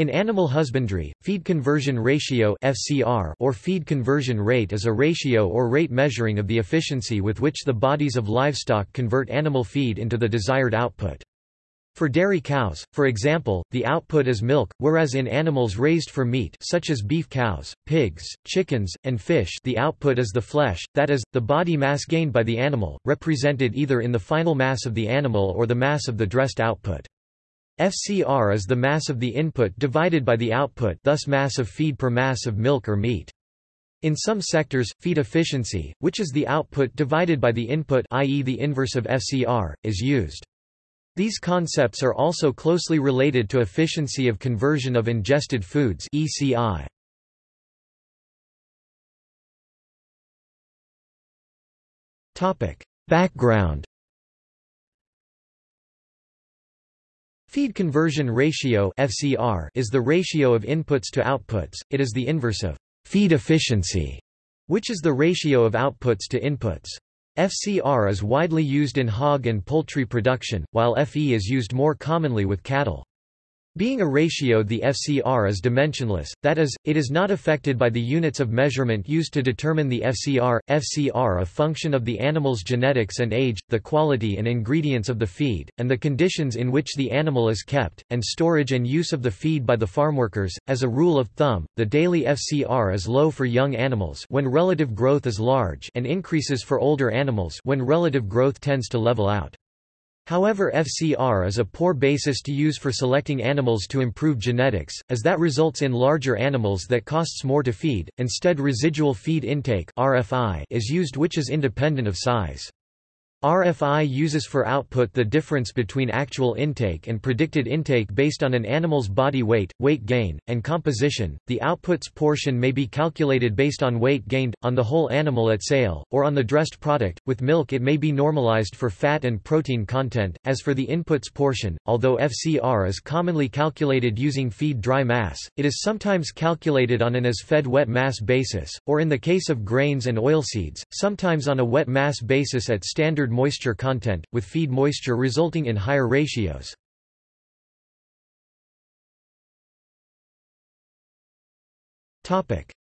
In animal husbandry, feed conversion ratio (FCR) or feed conversion rate is a ratio or rate measuring of the efficiency with which the bodies of livestock convert animal feed into the desired output. For dairy cows, for example, the output is milk, whereas in animals raised for meat such as beef cows, pigs, chickens, and fish the output is the flesh, that is, the body mass gained by the animal, represented either in the final mass of the animal or the mass of the dressed output. FCR is the mass of the input divided by the output thus mass of feed per mass of milk or meat. In some sectors, feed efficiency, which is the output divided by the input i.e. the inverse of FCR, is used. These concepts are also closely related to efficiency of conversion of ingested foods ECI. Background Feed conversion ratio (FCR) is the ratio of inputs to outputs. It is the inverse of feed efficiency, which is the ratio of outputs to inputs. FCR is widely used in hog and poultry production, while FE is used more commonly with cattle. Being a ratio the FCR is dimensionless, that is, it is not affected by the units of measurement used to determine the FCR. FCR a function of the animal's genetics and age, the quality and ingredients of the feed, and the conditions in which the animal is kept, and storage and use of the feed by the farmworkers. As a rule of thumb, the daily FCR is low for young animals when relative growth is large and increases for older animals when relative growth tends to level out. However FCR is a poor basis to use for selecting animals to improve genetics, as that results in larger animals that costs more to feed, instead residual feed intake is used which is independent of size. RFI uses for output the difference between actual intake and predicted intake based on an animal's body weight, weight gain, and composition. The output's portion may be calculated based on weight gained, on the whole animal at sale, or on the dressed product. With milk, it may be normalized for fat and protein content. As for the input's portion, although FCR is commonly calculated using feed dry mass, it is sometimes calculated on an as fed wet mass basis, or in the case of grains and oilseeds, sometimes on a wet mass basis at standard moisture content, with feed moisture resulting in higher ratios.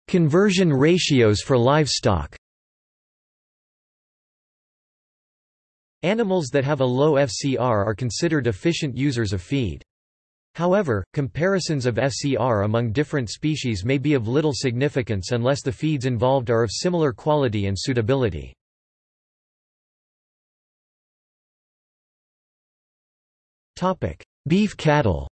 Conversion ratios for livestock Animals that have a low FCR are considered efficient users of feed. However, comparisons of FCR among different species may be of little significance unless the feeds involved are of similar quality and suitability. Beef cattle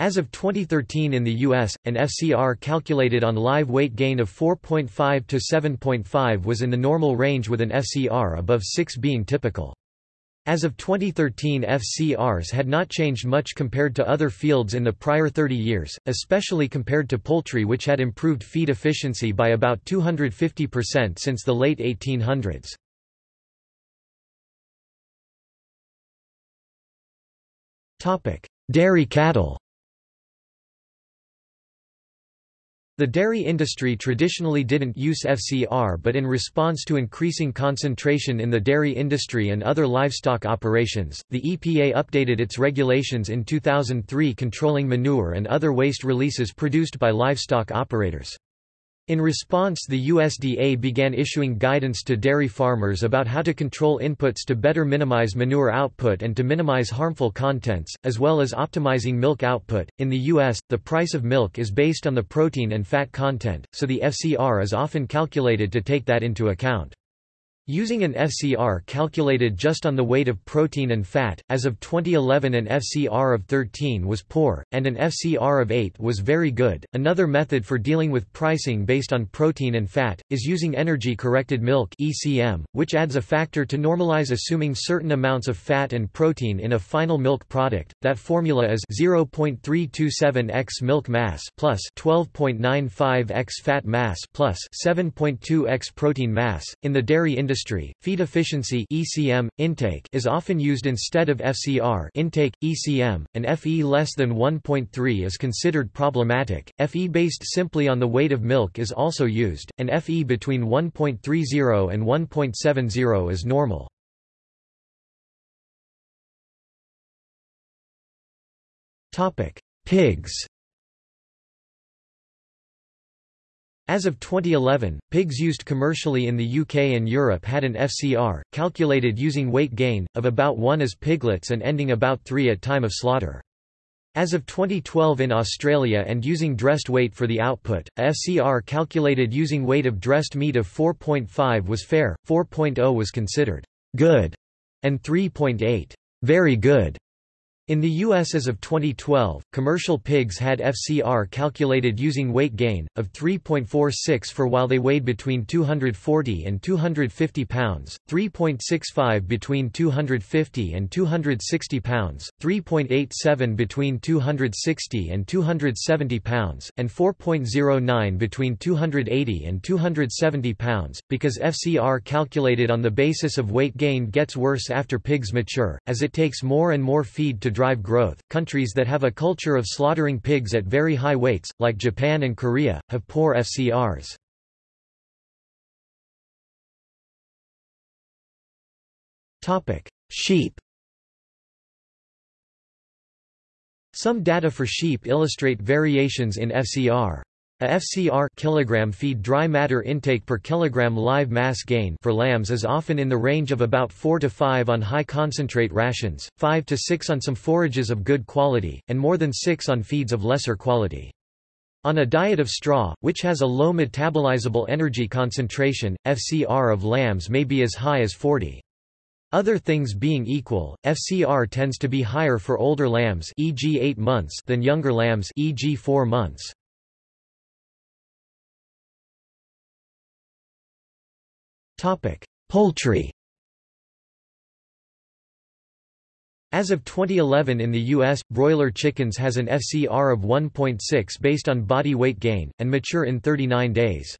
As of 2013 in the U.S., an FCR calculated on live weight gain of 4.5 to 7.5 was in the normal range with an FCR above 6 being typical. As of 2013 FCRs had not changed much compared to other fields in the prior 30 years, especially compared to poultry which had improved feed efficiency by about 250% since the late 1800s. Dairy cattle The dairy industry traditionally didn't use FCR but in response to increasing concentration in the dairy industry and other livestock operations, the EPA updated its regulations in 2003 controlling manure and other waste releases produced by livestock operators. In response the USDA began issuing guidance to dairy farmers about how to control inputs to better minimize manure output and to minimize harmful contents, as well as optimizing milk output. In the US, the price of milk is based on the protein and fat content, so the FCR is often calculated to take that into account. Using an FCR calculated just on the weight of protein and fat, as of 2011 an FCR of 13 was poor, and an FCR of 8 was very good. Another method for dealing with pricing based on protein and fat, is using energy-corrected milk ECM, which adds a factor to normalize assuming certain amounts of fat and protein in a final milk product. That formula is 0.327 x milk mass plus 12.95 x fat mass plus 7.2 x protein mass. In the dairy industry industry, feed efficiency ECM, intake is often used instead of FCR intake, ECM, and FE less than 1.3 is considered problematic, FE based simply on the weight of milk is also used, and FE between 1.30 and 1.70 is normal. Pigs. As of 2011, pigs used commercially in the UK and Europe had an FCR, calculated using weight gain, of about 1 as piglets and ending about 3 at time of slaughter. As of 2012 in Australia and using dressed weight for the output, a FCR calculated using weight of dressed meat of 4.5 was fair, 4.0 was considered good, and 3.8 very good. In the U.S. as of 2012, commercial pigs had FCR calculated using weight gain, of 3.46 for while they weighed between 240 and 250 pounds, 3.65 between 250 and 260 pounds, 3.87 between 260 and 270 pounds, and 4.09 between 280 and 270 pounds. Because FCR calculated on the basis of weight gain gets worse after pigs mature, as it takes more and more feed to drive growth. Countries that have a culture of slaughtering pigs at very high weights, like Japan and Korea, have poor FCRs. Topic: Sheep. Some data for sheep illustrate variations in FCR. A FCR kilogram feed dry matter intake per kilogram live mass gain for lambs is often in the range of about 4 to 5 on high concentrate rations, 5 to 6 on some forages of good quality, and more than 6 on feeds of lesser quality. On a diet of straw, which has a low metabolizable energy concentration, FCR of lambs may be as high as 40. Other things being equal, FCR tends to be higher for older lambs e.g. 8 months than younger lambs e.g. 4 months. Poultry As of 2011 in the U.S., broiler chickens has an FCR of 1.6 based on body weight gain, and mature in 39 days.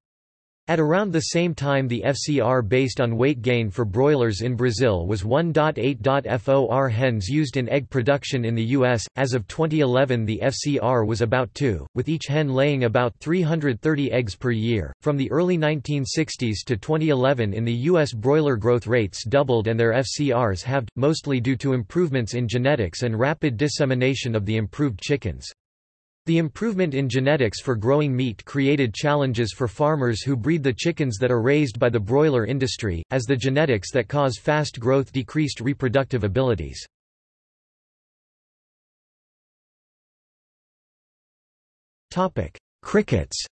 At around the same time the FCR based on weight gain for broilers in Brazil was 1.8. FOR hens used in egg production in the US. As of 2011 the FCR was about 2, with each hen laying about 330 eggs per year. From the early 1960s to 2011 in the US broiler growth rates doubled and their FCRs halved, mostly due to improvements in genetics and rapid dissemination of the improved chickens. The improvement in genetics for growing meat created challenges for farmers who breed the chickens that are raised by the broiler industry, as the genetics that cause fast growth decreased reproductive abilities. Crickets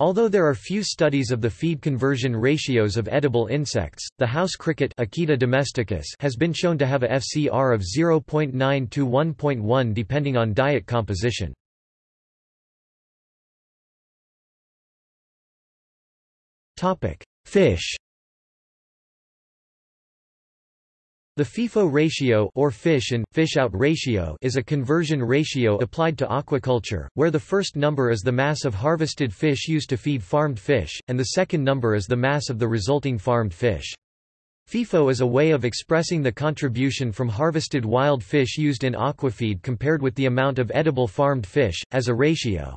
Although there are few studies of the feed conversion ratios of edible insects, the house cricket domesticus has been shown to have a FCR of 0.9 to 1.1 depending on diet composition. Fish The FIFO ratio or fish in, fish-out ratio is a conversion ratio applied to aquaculture, where the first number is the mass of harvested fish used to feed farmed fish, and the second number is the mass of the resulting farmed fish. FIFO is a way of expressing the contribution from harvested wild fish used in aquafeed compared with the amount of edible farmed fish, as a ratio.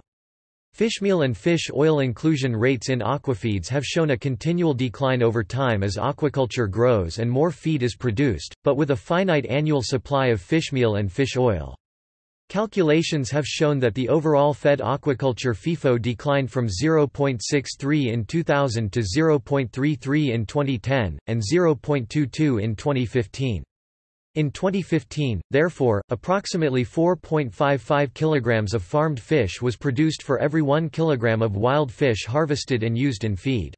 Fishmeal and fish oil inclusion rates in aquafeeds have shown a continual decline over time as aquaculture grows and more feed is produced, but with a finite annual supply of fishmeal and fish oil. Calculations have shown that the overall fed aquaculture FIFO declined from 0.63 in 2000 to 0.33 in 2010, and 0.22 in 2015. In 2015, therefore, approximately 4.55 kilograms of farmed fish was produced for every 1 kilogram of wild fish harvested and used in feed.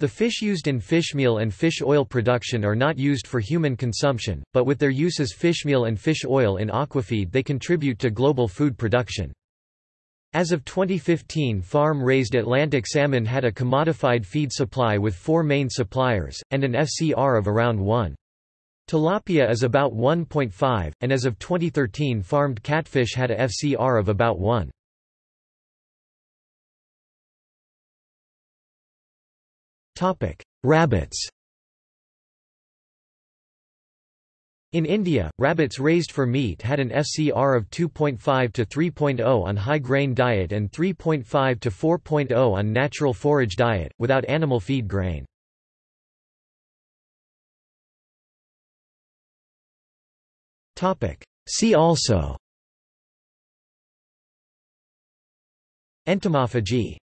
The fish used in fishmeal and fish oil production are not used for human consumption, but with their use as fishmeal and fish oil in aquafeed they contribute to global food production. As of 2015 farm-raised Atlantic salmon had a commodified feed supply with four main suppliers, and an FCR of around 1. Tilapia is about 1.5, and as of 2013 farmed catfish had a FCR of about 1. Rabbits In India, rabbits raised for meat had an FCR of 2.5 to 3.0 on high-grain diet and 3.5 to 4.0 on natural forage diet, without animal feed grain. See also. Entomophagy